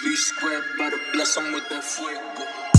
Be square, better bless him with that fuego.